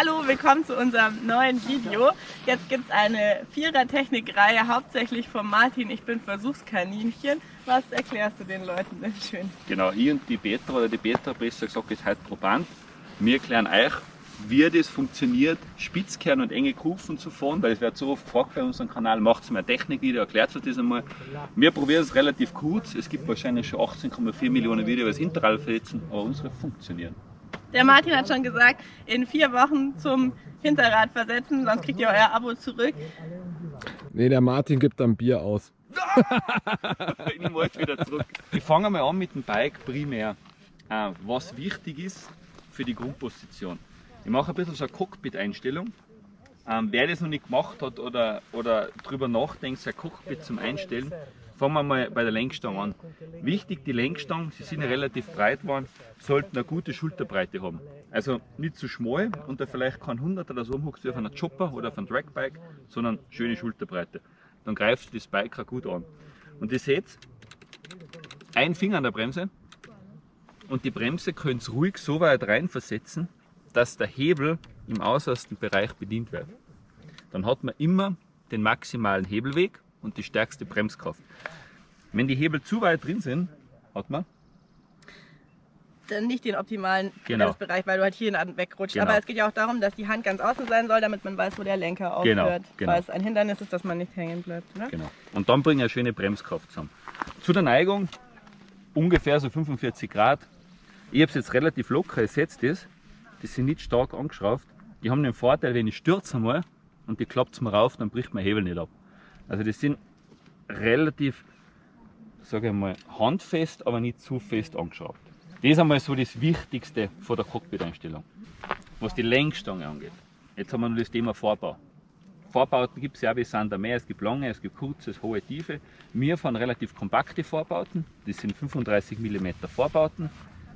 Hallo, willkommen zu unserem neuen Video. Jetzt gibt es eine Vierer-Technik-Reihe, hauptsächlich von Martin. Ich bin Versuchskaninchen. Was erklärst du den Leuten denn schön? Genau, ich und die Petra, oder die Petra besser gesagt, ist heute Proband. Wir erklären euch, wie das funktioniert, Spitzkern und enge Kufen zu fahren, weil es wird so oft gefragt bei unserem Kanal, macht mal Technikvideo, erklärt euch das einmal. Wir probieren es relativ kurz, es gibt wahrscheinlich schon 18,4 Millionen Videos, die Intervall verletzen, aber unsere funktionieren. Der Martin hat schon gesagt, in vier Wochen zum Hinterrad versetzen, sonst kriegt ihr euer Abo zurück. Nee, der Martin gibt dann Bier aus. ich nehme alles wieder zurück. Ich fange mal an mit dem Bike primär. Äh, was wichtig ist für die Grundposition. Ich mache ein bisschen so eine Cockpit-Einstellung. Ähm, wer das noch nicht gemacht hat oder, oder darüber nachdenkt, sein Cockpit zum Einstellen, fangen wir mal bei der Lenkstange an. Wichtig, die Lenkstangen, sie sind ja relativ breit geworden, sollten eine gute Schulterbreite haben. Also nicht zu schmal und da vielleicht kein 100 oder so umhuckst wie auf einer Chopper oder auf einem Dragbike, sondern schöne Schulterbreite. Dann greift das Bike auch gut an. Und ihr seht, ein Finger an der Bremse und die Bremse könnt ihr ruhig so weit rein versetzen, dass der Hebel im äußersten Bereich bedient wird. Dann hat man immer den maximalen Hebelweg und die stärkste Bremskraft. Wenn die Hebel zu weit drin sind, hat man dann nicht den optimalen Genau. Bremsbereich, weil du halt hier wegrutscht. Genau. Aber es geht ja auch darum, dass die Hand ganz außen sein soll, damit man weiß, wo der Lenker Genau, aufhört. genau. Weil es ein Hindernis ist, dass man nicht hängen bleibt. Ne? Genau. Und dann bringe ich eine schöne Bremskraft zusammen. Zu der Neigung ungefähr so 45 Grad. Ich habe es jetzt relativ locker, seht das. Die sind nicht stark angeschraubt. Die haben den Vorteil, wenn ich stürze einmal und die klappt es mir rauf, dann bricht mein Hebel nicht ab. Also die sind relativ, sage ich mal, handfest, aber nicht zu fest angeschraubt. Das ist einmal so das Wichtigste von der Cockpit-Einstellung. Was die Lenkstange angeht. Jetzt haben wir noch das Thema Vorbau. Vorbauten gibt es ja, wie da mehr. Es gibt lange, es gibt kurze, hohe, tiefe. Wir fahren relativ kompakte Vorbauten. Das sind 35 mm Vorbauten.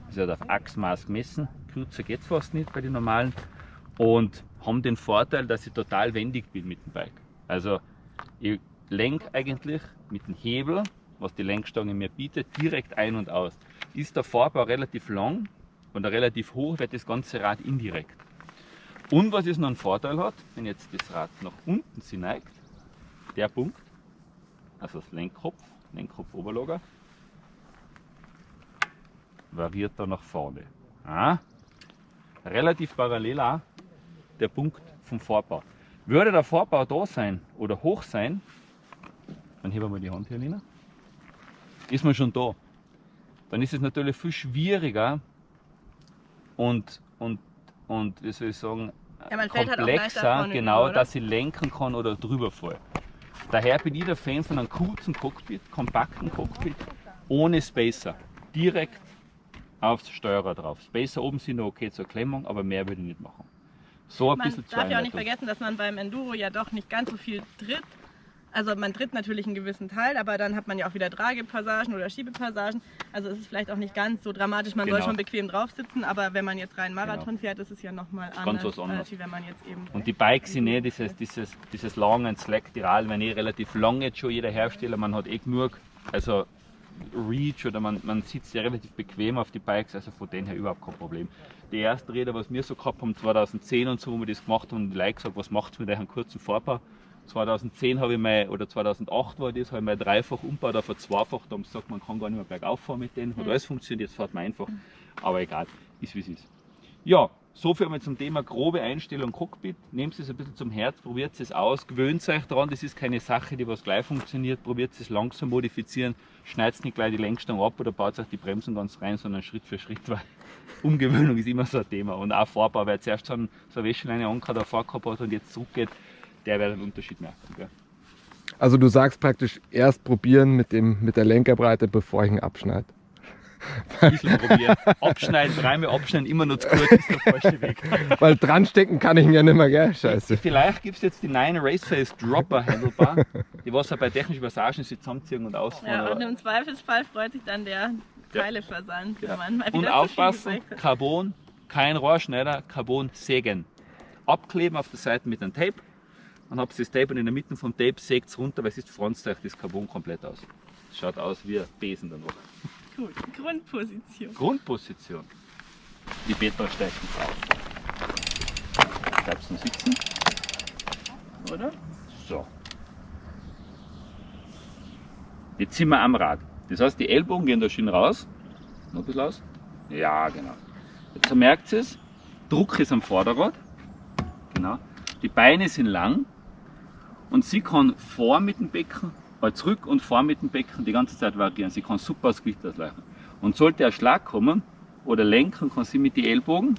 Das wird auf Achsmaß gemessen. Kürzer geht es fast nicht bei den normalen. Und haben den Vorteil, dass ich total wendig bin mit dem Bike. Also ich lenke eigentlich mit dem Hebel, was die Lenkstange mir bietet, direkt ein und aus. Ist der Vorbau relativ lang und relativ hoch, wird das ganze Rad indirekt. Und was es noch einen Vorteil hat, wenn jetzt das Rad nach unten sich neigt, der Punkt, also das Lenkkopf, Lenkkopfoberlager, variiert da nach vorne. Ah, relativ parallel auch der Punkt vom Vorbau. Würde der Vorbau da sein oder hoch sein, dann heben wir mal die Hand hier, Lina, ist man schon da. Dann ist es natürlich viel schwieriger und, und, und wie soll ich sagen, Ja, halt komplexer, vorne genau, über, dass ich lenken kann oder drüber fall. Daher bin ich der Fan von einem kurzen Cockpit, kompakten Cockpit, ohne Spacer. Direkt aufs Steuerer drauf. Spacer oben sind noch okay zur Klemmung, aber mehr würde ich nicht machen. So ein Man bisschen zur darf ja auch nicht vergessen, dass man beim Enduro ja doch nicht ganz so viel tritt. Also man tritt natürlich einen gewissen Teil, aber dann hat man ja auch wieder Tragepassagen oder Schiebepassagen. Also es ist vielleicht auch nicht ganz so dramatisch. Man soll Genau. schon bequem drauf sitzen, aber wenn man jetzt rein Marathon fährt, ist es ja nochmal anders, was anderes. als wie wenn man jetzt eben... Und die Bikes sind eh dieses, dieses, dieses lange Slack-Tiral, wenn eh relativ lang jetzt schon jeder Hersteller, man hat eh genug, also Reach oder man, man sitzt ja relativ bequem auf die Bikes, also von denen her überhaupt kein Problem. Die ersten Räder, was wir so gehabt haben, 2010 und so, wo wir das gemacht haben, und die Leute gesagt, was macht's mit einem kurzen Vorbau? 2010 habe ich mal, oder 2008 war das, habe ich mal dreifach umgebaut auf ein zweifach, da haben sie gesagt, man kann gar nicht mehr bergauf fahren mit denen, hat alles funktioniert, jetzt fährt man einfach, aber egal, ist wie es ist. Ja, so viel mal zum Thema grobe Einstellung Cockpit. Nehmt es ein bisschen zum Herz, probiert es aus, gewöhnt euch daran, das ist keine Sache, die was gleich funktioniert, probiert es langsam modifizieren, schneidet nicht gleich die Lenkstange ab oder baut euch die Bremsen ganz rein, sondern Schritt für Schritt, weil Umgewöhnung ist immer so ein Thema. Und auch Vorbau, wer zuerst schon so eine Wäscheleine angehört, davor gehabt hat und jetzt zurückgeht, der wird einen Unterschied merken. Gell? Also du sagst praktisch erst probieren mit, dem, mit der Lenkerbreite, bevor ich ihn abschneide. Ein bisschen probieren. Abschneiden, dreimal abschneiden, immer noch zu gut, ist der falsche Weg. Weil dran stecken kann ich ihn ja nicht mehr, gell? Scheiße. Vielleicht gibt es jetzt die neue Raceface Dropper Handlebar, die was ja bei technischen Passagen sich zusammenziehen und ausfahren. Ja, und im Zweifelsfall freut sich dann der. Teileversand, Ja. wenn man mal wieder Und aufpassen. Carbon, kein Rohrschneider, Carbon sägen. Abkleben auf der Seite mit einem Tape. Dann habt ihr das Tape und in der Mitte vom Tape sägt es runter, weil es ist franzt euch das Carbon komplett aus. Das schaut aus wie ein Besen danach. Gut, Grundposition. Grundposition. Die Beta steigt nicht auf. Bleibst du sitzen? Oder? So. Jetzt sind wir am Rad. Das heißt, die Ellbogen gehen da schön raus. Noch ein bisschen aus. Ja, genau. Jetzt merkt ihr es. Druck ist am Vorderrad. Genau. Die Beine sind lang. Und sie kann vor mit dem Becken, äh, zurück und vor mit dem Becken die ganze Zeit variieren. Sie kann super das Gewicht ausgleichen. Und sollte ein Schlag kommen oder lenken, kann sie mit den Ellbogen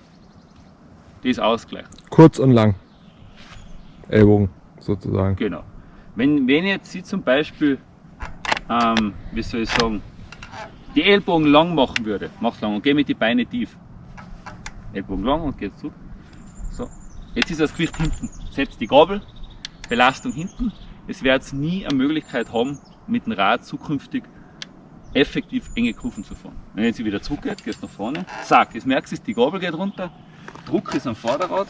das ausgleichen. Kurz und lang. Ellbogen sozusagen. Genau. Wenn, wenn jetzt sie zum Beispiel, ähm, wie soll ich sagen, die Ellbogen lang machen würde, mach's lang und geh mit die Beine tief. Ellbogen lang und geht zurück. So. Jetzt ist das Gewicht hinten. Setzt die Gabel, Belastung hinten. Es wird nie eine Möglichkeit haben, mit dem Rad zukünftig effektiv enge Kurven zu fahren. Wenn jetzt sie wieder zurückgeht, geht nach vorne. Zack, jetzt merkst du, die Gabel geht runter. Druck ist am Vorderrad,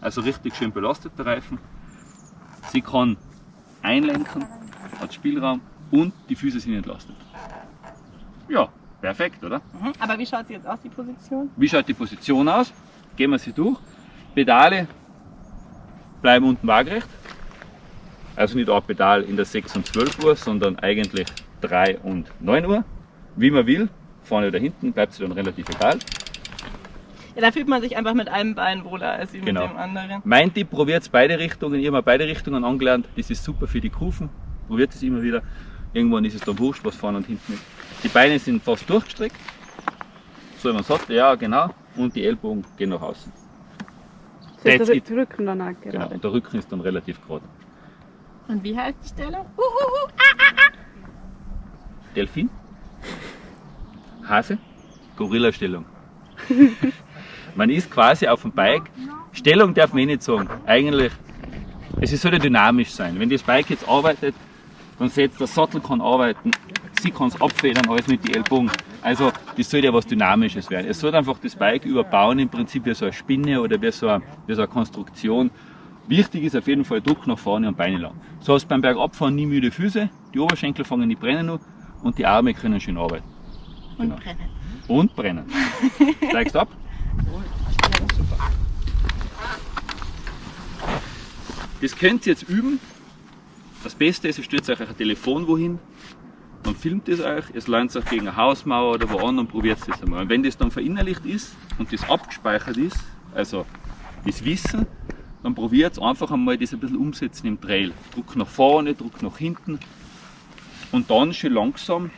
also richtig schön belastet der Reifen. Sie kann einlenken, hat Spielraum und die Füße sind entlastet. Ja, perfekt, oder? Mhm. Aber wie schaut sie jetzt aus, die Position? Wie schaut die Position aus? Gehen wir sie durch. Pedale bleiben unten waagerecht. Also nicht ein Pedal in der 6 und 12 Uhr, sondern eigentlich 3 und 9 Uhr. Wie man will, vorne oder hinten, bleibt sie dann relativ egal. Ja, da fühlt man sich einfach mit einem Bein wohler als wie Genau. mit dem anderen. Mein Tipp, probiert beide Richtungen. Ich habe mir beide Richtungen angelernt. Das ist super für die Kufen. Probiert es immer wieder. Irgendwann ist es dann wurscht, was vorne und hinten ist. Die Beine sind fast durchgestreckt. So wie man sagt, ja genau. Und die Ellbogen gehen nach außen. Ist That's der. Rücken dann auch Genau. gerade. Und der Rücken ist dann relativ gerade. Und wie heißt die Stellung? Delfin, Hase, Gorilla-Stellung. man ist quasi auf dem Bike. Stellung darf man eh nicht sagen. Eigentlich, es soll ja dynamisch sein. Wenn das Bike jetzt arbeitet, dann setzt der Sattel kann arbeiten, sie kann es abfedern, alles mit den Ellbogen. Also das soll ja was Dynamisches werden. Es soll einfach das Bike überbauen, im Prinzip wie so eine Spinne oder wie so eine, wie so eine Konstruktion. Wichtig ist auf jeden Fall Druck nach vorne und Beine lang. So hast du beim Bergabfahren nie müde Füße, die Oberschenkel fangen nicht brennen an und die Arme können schön arbeiten. Und Genau. brennen. Und brennen. Steigst ab. Das könnt ihr jetzt üben. Das Beste ist, ihr stellt euch ein Telefon wohin, man filmt es euch, es lernt euch gegen eine Hausmauer oder wo an und probiert es einmal. Und wenn das dann verinnerlicht ist und das abgespeichert ist, also das Wissen, dann probiert einfach einmal das ein bisschen umsetzen im Trail. Druck nach vorne, Druck nach hinten und dann schön langsam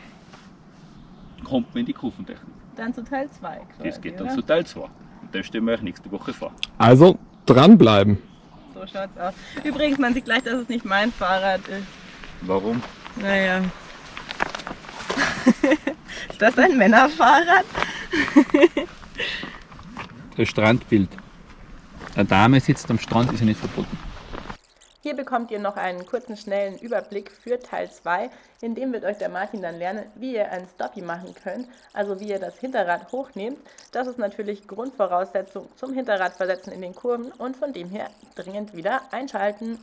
kommt man in die Kurventechnik. Dann zu Teil 2. Das geht dann zu Teil 2. Und das stellen wir euch nächste Woche vor. Also dranbleiben. So schaut's aus. Übrigens, man sieht gleich, dass es nicht mein Fahrrad ist. Warum? Naja. ist das ein Männerfahrrad? Das Strandbild. Eine Dame sitzt am Strand, ist ja nicht verboten. Hier bekommt ihr noch einen kurzen, schnellen Überblick für Teil 2. In dem wird euch der Martin dann lernen, wie ihr ein Stoppie machen könnt, also wie ihr das Hinterrad hochnehmt. Das ist natürlich Grundvoraussetzung zum Hinterradversetzen in den Kurven und von dem her dringend wieder einschalten.